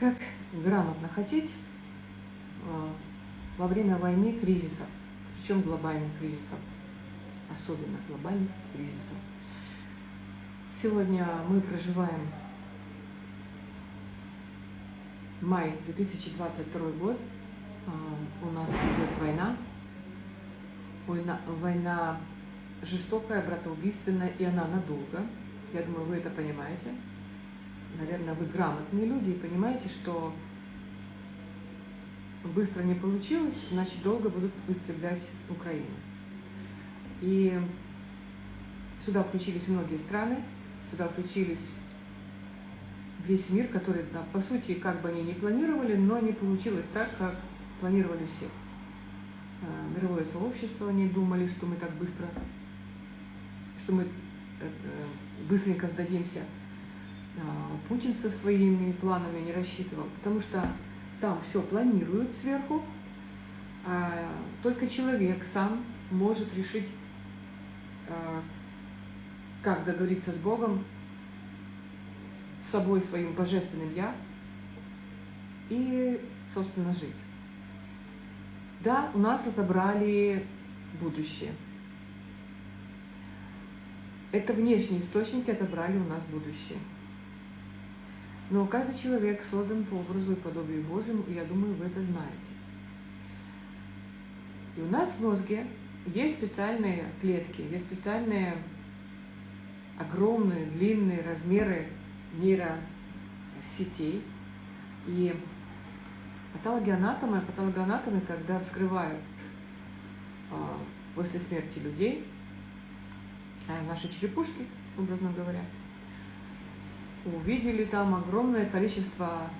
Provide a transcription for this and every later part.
Как грамотно хотеть а, во время войны кризисов, причем глобальных кризисов, особенно глобальных кризисов. Сегодня мы проживаем май 2022 год, а, у нас идет война, война, война жестокая, братоубийственная, и она надолго. Я думаю, вы это понимаете. Наверное, вы грамотные люди и понимаете, что быстро не получилось, значит, долго будут выстрелять Украину. И сюда включились многие страны, сюда включились весь мир, который, да, по сути, как бы они не планировали, но не получилось так, как планировали все. А, мировое сообщество, они думали, что мы так быстро, что мы э, э, быстренько сдадимся. А, Путин со своими планами не рассчитывал, потому что там все планируют сверху, а только человек сам может решить, а, как договориться с Богом, с собой, своим божественным «Я» и, собственно, жить. Да, у нас отобрали будущее. Это внешние источники отобрали у нас будущее. Но каждый человек создан по образу и подобию Божьему, и я думаю, вы это знаете. И у нас в мозге есть специальные клетки, есть специальные огромные, длинные размеры нейросетей. И патологоанатомы, патологоанатомы, когда вскрывают а, после смерти людей, а, наши черепушки, образно говоря, увидели там огромное количество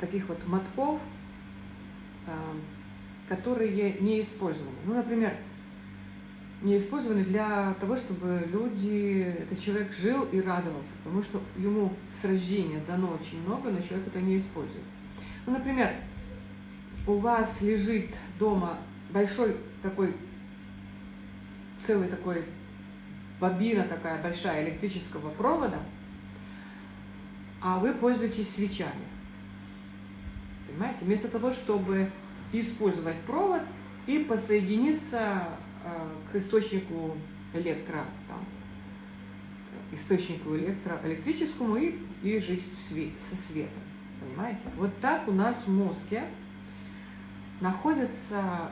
таких вот мотков, а, которые не использованы. Ну, например, не использованы для того, чтобы люди, этот человек жил и радовался, потому что ему с рождения дано очень много, но человек это не использует. Ну, например, у вас лежит дома большой такой, целый такой бобина такая большая электрического провода, а вы пользуетесь свечами. Понимаете? Вместо того, чтобы использовать провод и подсоединиться э, к источнику электро, там, источнику электро, электрическому и, и жить в со светом. Понимаете? Вот так у нас в мозге находятся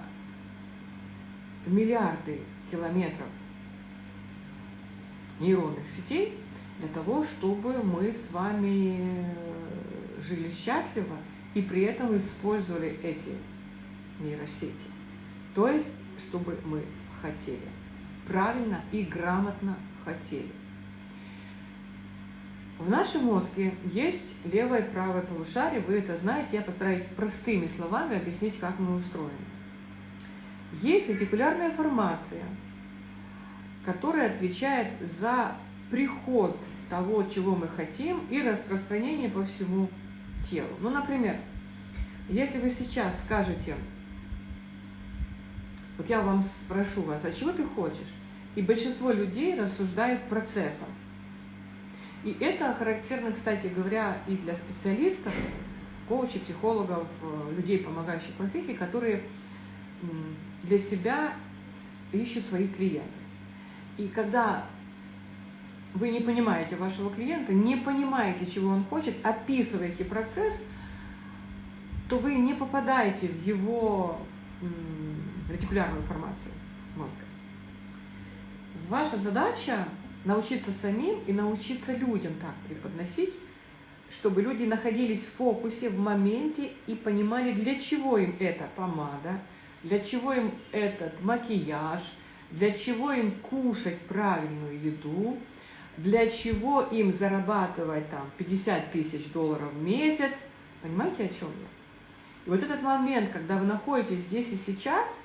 миллиарды километров нейронных сетей для того, чтобы мы с вами жили счастливо и при этом использовали эти нейросети. То есть, чтобы мы хотели, правильно и грамотно хотели. В нашем мозге есть левое и правое полушарие, вы это знаете, я постараюсь простыми словами объяснить, как мы устроены. Есть ретикулярная формация, которая отвечает за приход того, чего мы хотим, и распространение по всему телу. Ну, например, если вы сейчас скажете, вот я вам спрошу вас, а чего ты хочешь? И большинство людей рассуждают процессом. И это характерно, кстати говоря, и для специалистов, коучей, психологов, э, людей, помогающих профессии, которые для себя ищут своих клиентов. И когда вы не понимаете вашего клиента, не понимаете, чего он хочет, описываете процесс, то вы не попадаете в его ретикулярную формацию мозга. Ваша задача научиться самим и научиться людям так преподносить, чтобы люди находились в фокусе, в моменте и понимали, для чего им эта помада, для чего им этот макияж, для чего им кушать правильную еду, для чего им зарабатывать там 50 тысяч долларов в месяц. Понимаете, о чем я? И вот этот момент, когда вы находитесь здесь и сейчас,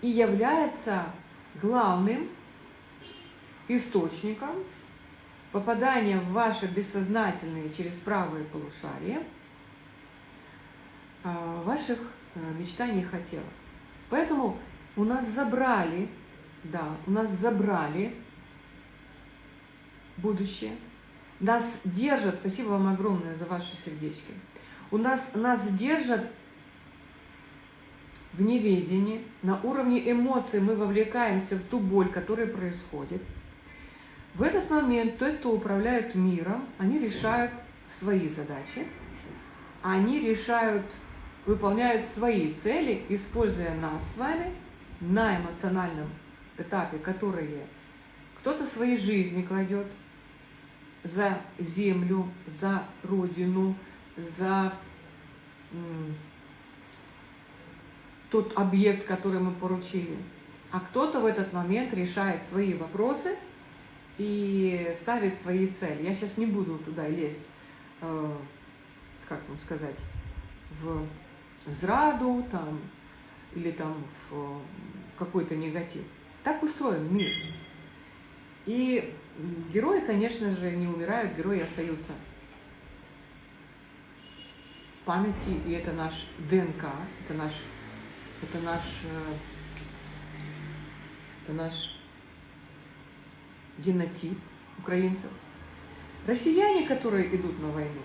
и является главным источником попадания в ваши бессознательные через правое полушарие а, ваших э, мечтаний и хотелок. Поэтому у нас забрали, да, у нас забрали будущее. Нас держат, спасибо вам огромное за ваши сердечки, у нас, нас держат в неведении, на уровне эмоций мы вовлекаемся в ту боль, которая происходит. В этот момент тот, кто управляет миром, они решают свои задачи, они решают, выполняют свои цели, используя нас с вами на эмоциональном этапе, которые кто-то своей жизни кладет за землю, за родину, за тот объект, который мы поручили. А кто-то в этот момент решает свои вопросы и ставит свои цели. Я сейчас не буду туда лезть, э, как вам сказать, в зраду там, или там в какой-то негатив. Так устроен мир. И герои, конечно же, не умирают, герои остаются в памяти, и это наш ДНК, это наш, это наш, э, это наш генотип украинцев. Россияне, которые идут на войну,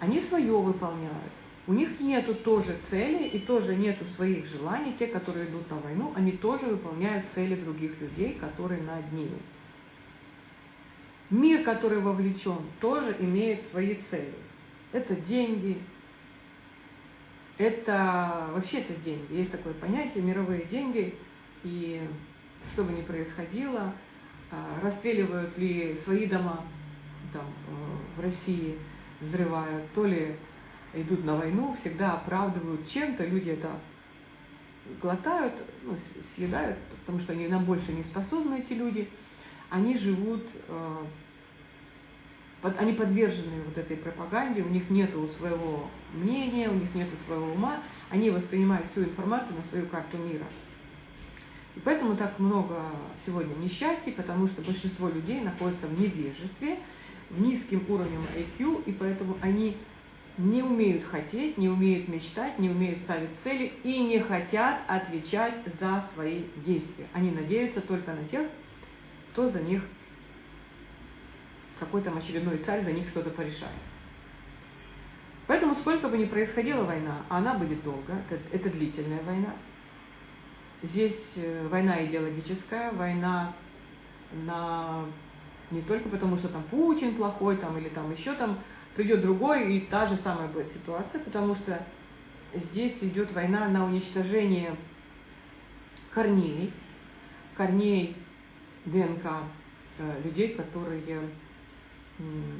они свое выполняют. У них нету тоже цели и тоже нету своих желаний. Те, которые идут на войну, они тоже выполняют цели других людей, которые над ними. Мир, который вовлечен, тоже имеет свои цели. Это деньги, это вообще это деньги. Есть такое понятие мировые деньги. И что бы ни происходило, а, расстреливают ли свои дома там, э, в России, взрывают, то ли идут на войну, всегда оправдывают чем-то, люди это глотают, ну, съедают, потому что они на больше не способны, эти люди. Они живут, э, под, они подвержены вот этой пропаганде, у них нет своего мнения, у них нет своего ума, они воспринимают всю информацию на свою карту мира. И поэтому так много сегодня несчастий, потому что большинство людей находятся в невежестве, в низким уровнем IQ, и поэтому они не умеют хотеть, не умеют мечтать, не умеют ставить цели и не хотят отвечать за свои действия. Они надеются только на тех, кто за них, какой там очередной царь за них что-то порешает. Поэтому сколько бы ни происходила война, она будет долго, это, это длительная война. Здесь э, война идеологическая, война на не только потому, что там Путин плохой, там, или там еще там придет другой, и та же самая будет ситуация, потому что здесь идет война на уничтожение корней, корней ДНК э, людей, которые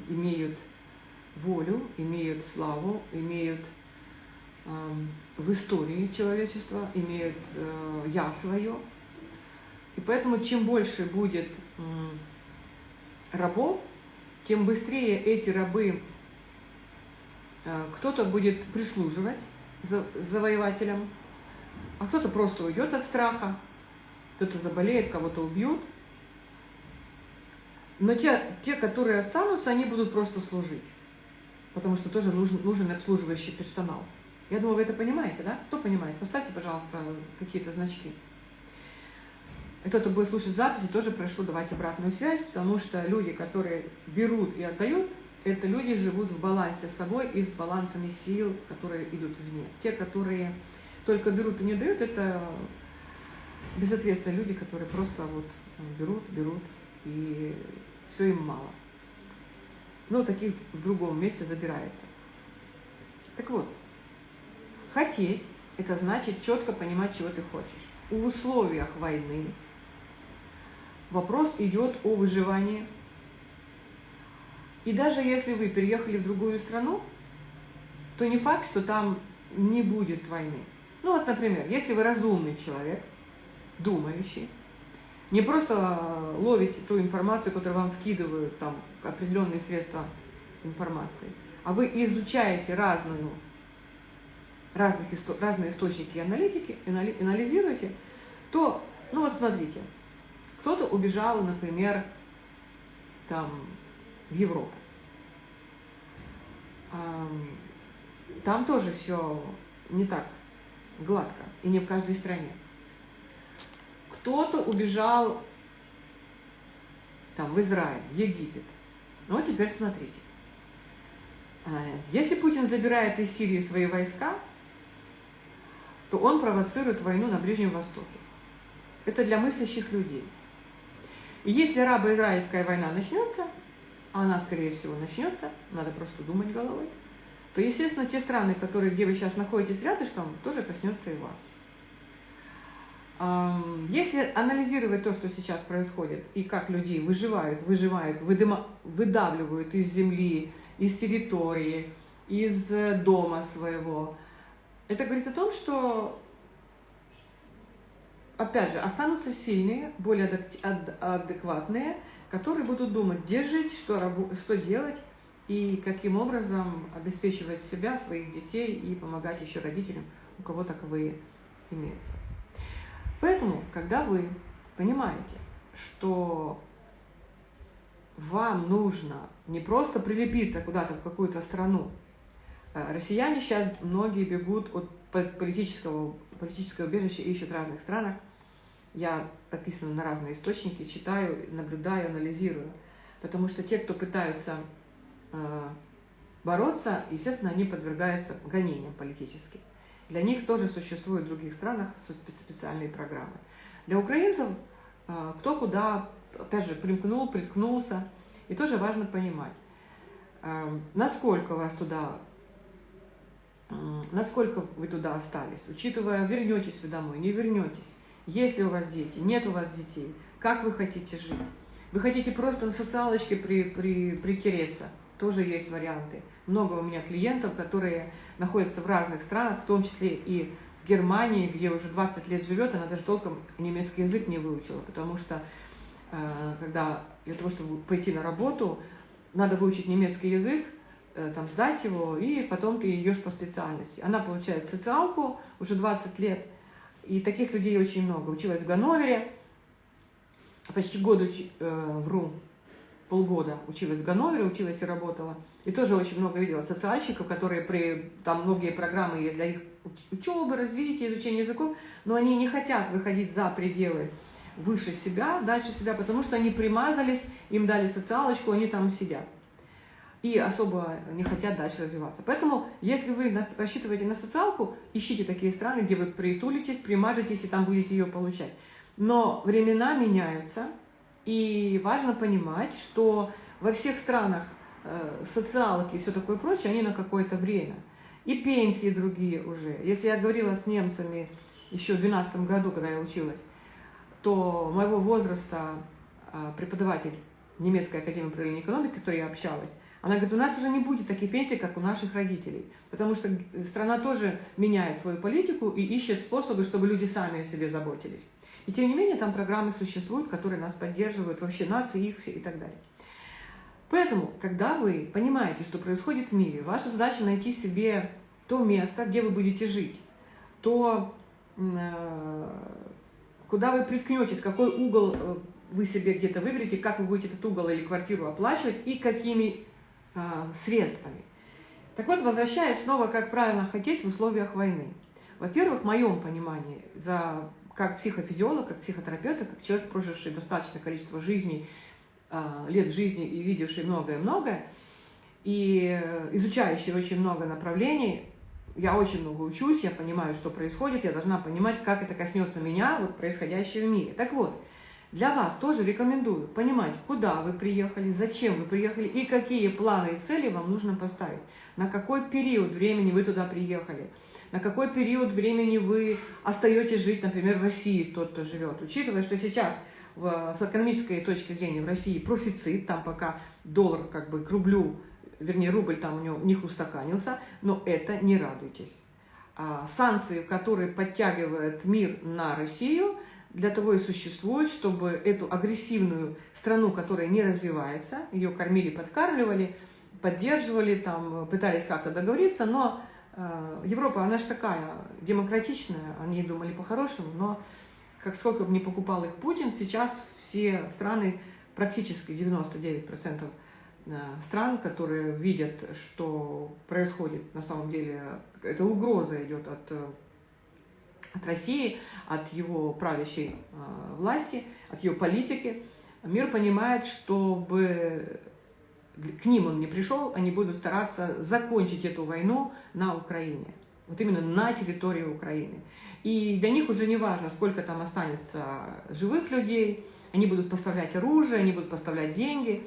имеют волю, имеют славу, имеют в истории человечества, имеют э, я свое. И поэтому чем больше будет рабов, тем быстрее эти рабы кто-то будет прислуживать завоевателям, а кто-то просто уйдет от страха, кто-то заболеет, кого-то убьют. Но те, те, которые останутся, они будут просто служить, потому что тоже нужен, нужен обслуживающий персонал. Я думаю, вы это понимаете, да? Кто понимает? Поставьте, пожалуйста, какие-то значки. Кто-то будет слушать записи, тоже прошу давать обратную связь, потому что люди, которые берут и отдают, это люди живут в балансе с собой и с балансами сил, которые идут извне. Те, которые только берут и не дают, это безответственные люди, которые просто вот берут, берут, и все им мало. Но таких в другом месте забирается. Так вот, хотеть – это значит четко понимать, чего ты хочешь. В условиях войны вопрос идет о выживании – и даже если вы переехали в другую страну, то не факт, что там не будет войны. Ну вот, например, если вы разумный человек, думающий, не просто ловите ту информацию, которую вам вкидывают там определенные средства информации, а вы изучаете разную, разных, разные источники и аналитики, анализируете, то, ну вот смотрите, кто-то убежал, например, там, в Европу. Там тоже все не так гладко, и не в каждой стране. Кто-то убежал там, в Израиль, Египет. Ну теперь смотрите. А, если Путин забирает из Сирии свои войска, то он провоцирует войну на Ближнем Востоке. Это для мыслящих людей. И если арабо-израильская война начнется, она, скорее всего, начнется, надо просто думать головой, то, естественно, те страны, которые, где вы сейчас находитесь рядышком, тоже коснется и вас. Если анализировать то, что сейчас происходит, и как людей выживают, выживают, выдыма, выдавливают из земли, из территории, из э, дома своего, это говорит о том, что, опять же, останутся сильные, более адекватные, которые будут думать, где жить, что, что делать, и каким образом обеспечивать себя, своих детей и помогать еще родителям, у кого таковые имеются. Поэтому, когда вы понимаете, что вам нужно не просто прилепиться куда-то в какую-то страну, э, россияне сейчас многие бегут от политического, политического убежища, ищут в разных странах. Я подписана на разные источники, читаю, наблюдаю, анализирую. Потому что те, кто пытаются Э, бороться, естественно, они подвергаются гонениям политическим. Для них тоже существуют в других странах специальные программы. Для украинцев э, кто куда, опять же, примкнул, приткнулся. И тоже важно понимать, э, насколько вас туда, насколько вы туда остались, учитывая, вернетесь вы домой, не вернетесь, есть ли у вас дети, нет у вас детей, как вы хотите жить. Вы хотите просто на социалочке при, при, притереться – тоже есть варианты. Много у меня клиентов, которые находятся в разных странах, в том числе и в Германии, где уже 20 лет живет, она даже толком немецкий язык не выучила, потому что э, когда для того, чтобы пойти на работу, надо выучить немецкий язык, э, там сдать его, и потом ты идешь по специальности. Она получает социалку уже 20 лет, и таких людей очень много. Училась в Ганновере, почти год уч... э, вру, полгода училась в Ганновере, училась и работала. И тоже очень много видела социальщиков, которые при, там многие программы есть для их учебы, развития, изучения языков, но они не хотят выходить за пределы выше себя, дальше себя, потому что они примазались, им дали социалочку, они там сидят. И особо не хотят дальше развиваться. Поэтому, если вы рассчитываете на социалку, ищите такие страны, где вы притулитесь, примажетесь и там будете ее получать. Но времена меняются, и важно понимать, что во всех странах э, социалки и все такое прочее, они на какое-то время. И пенсии другие уже. Если я говорила с немцами еще в 2012 году, когда я училась, то моего возраста э, преподаватель немецкой академии управления экономики, с которой я общалась, она говорит, у нас уже не будет таких пенсий, как у наших родителей. Потому что страна тоже меняет свою политику и ищет способы, чтобы люди сами о себе заботились. И тем не менее там программы существуют, которые нас поддерживают, вообще нас и их и так далее. Поэтому, когда вы понимаете, что происходит в мире, ваша задача найти себе то место, где вы будете жить, то, э, куда вы приткнетесь, какой угол э, вы себе где-то выберете, как вы будете этот угол или квартиру оплачивать и какими средствами. Так вот, возвращаясь снова, как правильно хотеть в условиях войны. Во-первых, в моем понимании, за как психофизиолог, как психотерапевт, как человек, проживший достаточное количество жизней, а, лет жизни и видевший многое-многое, и изучающий очень много направлений, я очень много учусь, я понимаю, что происходит, я должна понимать, как это коснется меня, вот происходящее в мире. Так вот, для вас тоже рекомендую понимать, куда вы приехали, зачем вы приехали и какие планы и цели вам нужно поставить, на какой период времени вы туда приехали – на какой период времени вы остаетесь жить, например, в России, тот, кто живет. Учитывая, что сейчас в, с экономической точки зрения в России профицит, там пока доллар как бы к рублю, вернее, рубль там у, него, у них устаканился, но это не радуйтесь. А санкции, которые подтягивают мир на Россию, для того и существуют, чтобы эту агрессивную страну, которая не развивается, ее кормили, подкармливали, поддерживали, там, пытались как-то договориться, но Э, Европа, она же такая демократичная, они думали по-хорошему, но как сколько бы не покупал их Путин, сейчас все страны, практически 99% э, стран, которые видят, что происходит на самом деле, эта угроза идет от, э, от России, от его правящей власти, от ее политики, мир понимает, чтобы к ним он не пришел, они будут стараться закончить эту войну на Украине. Вот именно на территории Украины. И для них уже не важно, сколько там останется живых людей, они будут поставлять оружие, они будут поставлять деньги.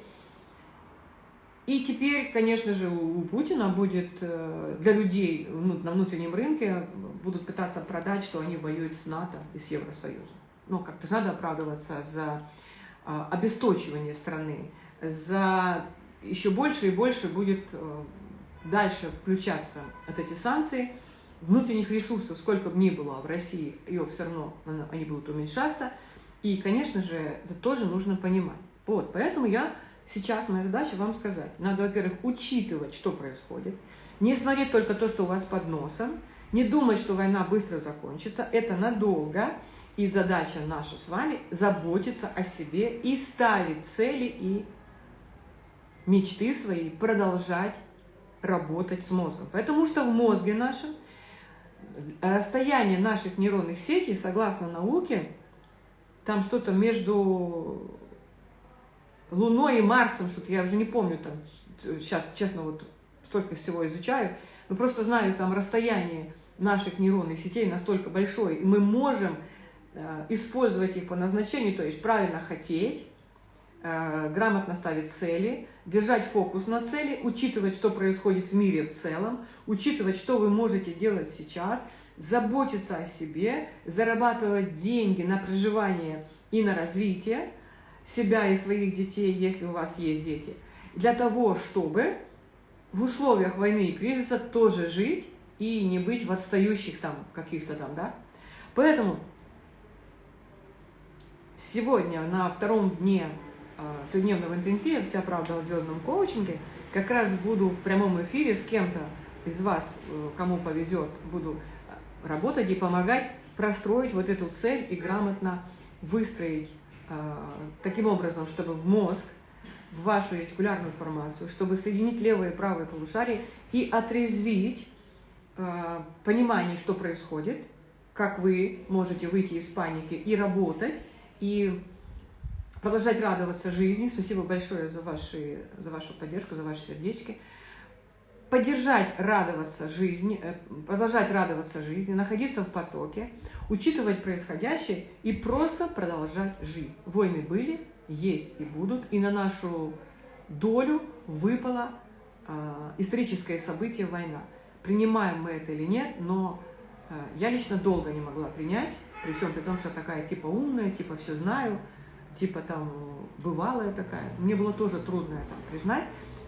И теперь, конечно же, у Путина будет э, для людей на внутреннем рынке будут пытаться продать, что они воюют с НАТО и с Евросоюзом. Но как-то же надо оправдываться за а, обесточивание страны, за еще больше и больше будет э, дальше включаться от эти санкции. Внутренних ресурсов, сколько бы ни было в России, ее все равно они будут уменьшаться. И, конечно же, это тоже нужно понимать. Вот, поэтому я сейчас, моя задача вам сказать. Надо, во-первых, учитывать, что происходит. Не смотреть только то, что у вас под носом. Не думать, что война быстро закончится. Это надолго. И задача наша с вами заботиться о себе и ставить цели и мечты свои, продолжать работать с мозгом. Потому что в мозге нашем расстояние наших нейронных сетей, согласно науке, там что-то между Луной и Марсом, что-то я уже не помню, там сейчас, честно, вот столько всего изучаю, но просто знаю, там расстояние наших нейронных сетей настолько большое, и мы можем э, использовать их по назначению, то есть правильно хотеть, э, грамотно ставить цели, держать фокус на цели, учитывать, что происходит в мире в целом, учитывать, что вы можете делать сейчас, заботиться о себе, зарабатывать деньги на проживание и на развитие себя и своих детей, если у вас есть дети, для того, чтобы в условиях войны и кризиса тоже жить и не быть в отстающих там каких-то там, да. Поэтому сегодня на втором дне а, трехдневного интенсива «Вся правда о звездном коучинге» как раз буду в прямом эфире с кем-то из вас, э, кому повезет, буду работать и помогать простроить вот эту цель и грамотно выстроить э, таким образом, чтобы в мозг, в вашу ретикулярную формацию, чтобы соединить левое и правое полушарие и отрезвить э, понимание, что происходит, как вы можете выйти из паники и работать, и продолжать радоваться жизни. Спасибо большое за, ваши, за вашу поддержку, за ваши сердечки поддержать, радоваться жизни, э, продолжать радоваться жизни, находиться в потоке, учитывать происходящее и просто продолжать жизнь. Войны были, есть и будут, и на нашу долю выпало э, историческое событие война. Принимаем мы это или нет, но э, я лично долго не могла принять, при всем при том, что такая типа умная, типа все знаю, типа там бывалая такая. Мне было тоже трудно это признать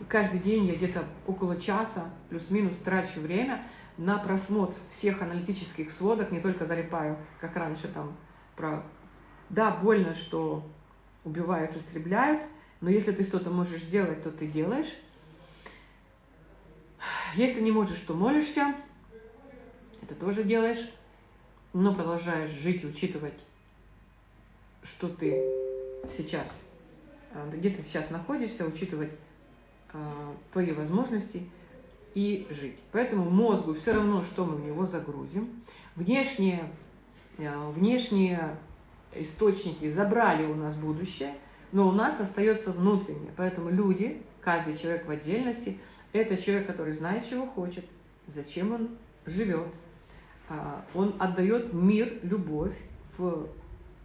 каждый день я где-то около часа плюс-минус трачу время на просмотр всех аналитических сводок, не только залипаю, как раньше там про... Да, больно, что убивают, истребляют, но если ты что-то можешь сделать, то ты делаешь. Если не можешь, то молишься, это тоже делаешь, но продолжаешь жить и учитывать, что ты сейчас, а, где ты сейчас находишься, учитывать а, твои возможности и жить. Поэтому мозгу все равно, что мы в него загрузим. Внешние, а, внешние источники забрали у нас будущее, но у нас остается внутреннее. Поэтому люди, каждый человек в отдельности, это человек, который знает, чего хочет, зачем он живет. А, он отдает мир, любовь, в,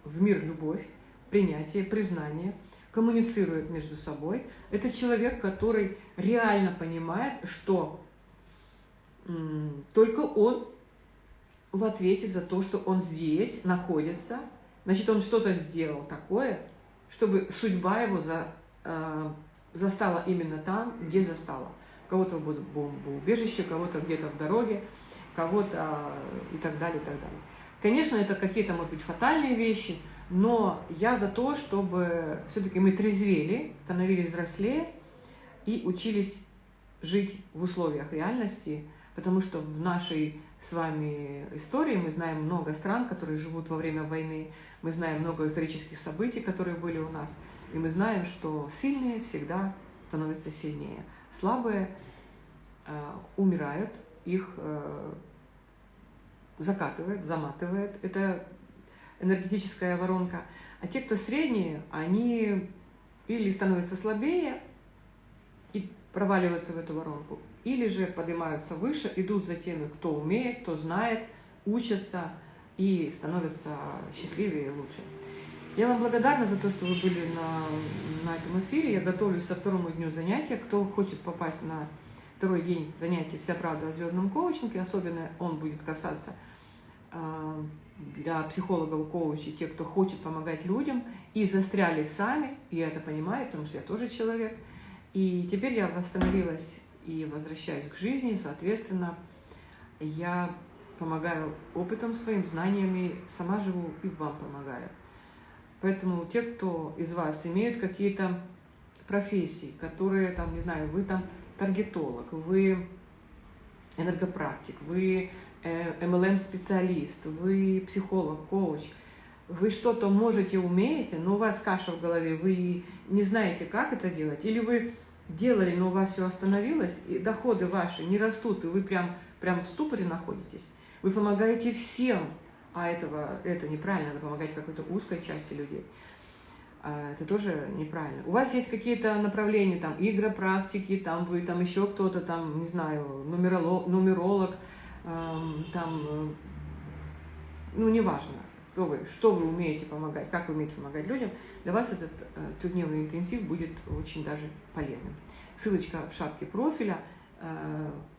в мир любовь, принятие, признание – коммуницирует между собой. Это человек, который реально понимает, что только он в ответе за то, что он здесь находится. Значит, он что-то сделал такое, чтобы судьба его за, э, застала именно там, где застала. Кого-то будут бомбоубежище, кого-то где-то в дороге, кого-то и так далее, и так далее. Конечно, это какие-то, может быть, фатальные вещи – но я за то, чтобы все-таки мы трезвели, становились взрослее и учились жить в условиях реальности, потому что в нашей с вами истории мы знаем много стран, которые живут во время войны, мы знаем много исторических событий, которые были у нас, и мы знаем, что сильные всегда становятся сильнее. Слабые э, умирают, их э, закатывает, заматывает. Это энергетическая воронка. А те, кто средние, они или становятся слабее, проваливаются в эту воронку, или же поднимаются выше, идут за теми, кто умеет, кто знает, учатся и становятся счастливее и лучше. Я вам благодарна за то, что вы были на, на этом эфире. Я готовлюсь со второму дню занятия. Кто хочет попасть на второй день занятий «Вся правда о звездном коучинге», особенно он будет касаться э, для психологов, коучей, тех, кто хочет помогать людям и застряли сами, я это понимаю, потому что я тоже человек. И теперь я восстановилась и возвращаюсь к жизни, соответственно, я помогаю опытом своим, знаниями, сама живу и вам помогаю. Поэтому те, кто из вас имеют какие-то профессии, которые, там, не знаю, вы там таргетолог, вы энергопрактик, вы MLM-специалист, э, вы психолог, коуч, вы что-то можете, умеете, но у вас каша в голове, вы не знаете, как это делать, или вы делали, но у вас все остановилось, и доходы ваши не растут, и вы прям, прям в ступоре находитесь, вы помогаете всем, а этого, это неправильно, надо помогать какой-то узкой части людей. А, это тоже неправильно. У вас есть какие-то направления, там, игропрактики, там вы, там еще кто-то, там, не знаю, нумеролог, нумеролог эм, там, э, ну, неважно, кто вы, что вы умеете помогать, как вы умеете помогать людям, для вас этот э, трехдневный интенсив будет очень даже полезным. Ссылочка в шапке профиля –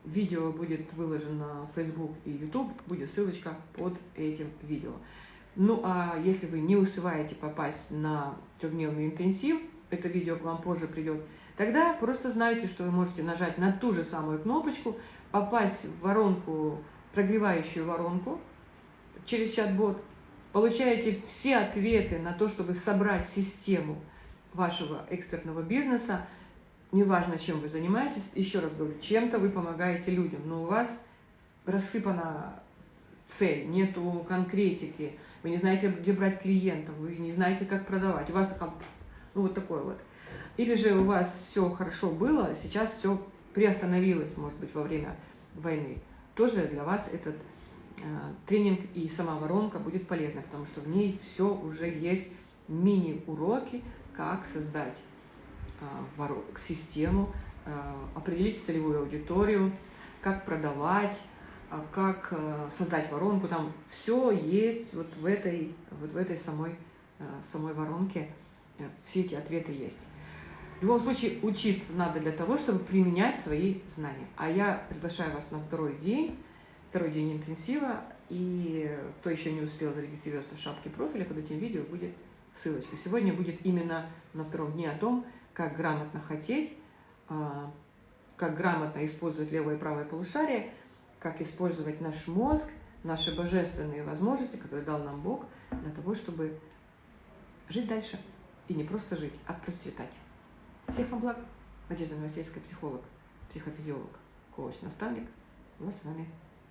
видео будет выложено в Facebook и YouTube, будет ссылочка под этим видео. Ну а если вы не успеваете попасть на трехдневный интенсив, это видео к вам позже придет, тогда просто знайте, что вы можете нажать на ту же самую кнопочку, попасть в воронку, прогревающую воронку через чат-бот, получаете все ответы на то, чтобы собрать систему вашего экспертного бизнеса, неважно, чем вы занимаетесь, еще раз говорю, чем-то вы помогаете людям, но у вас рассыпана цель, нету конкретики, вы не знаете, где брать клиентов, вы не знаете, как продавать, у вас там, ну вот такое вот. Или же у вас все хорошо было, сейчас все приостановилось, может быть, во время войны. Тоже для вас этот э, тренинг и сама воронка будет полезна, потому что в ней все уже есть мини-уроки, как создать систему, а, определить целевую аудиторию, как продавать, а, как создать воронку. Там все есть вот в этой, вот в этой самой, самой воронке, э, все эти ответы есть. В любом случае, учиться надо для того, чтобы применять свои знания. А я приглашаю вас на второй день, второй день интенсива, и кто еще не успел зарегистрироваться в шапке профиля, под этим видео будет ссылочка. Сегодня будет именно на втором дне о том, как грамотно хотеть, а, как грамотно использовать левое и правое полушарие, как использовать наш мозг, наши божественные возможности, которые дал нам Бог, для того, чтобы жить дальше. И не просто жить, а процветать. Всех вам благ. Надежда Новосельская, психолог, психофизиолог, коуч-наставник. Мы с вами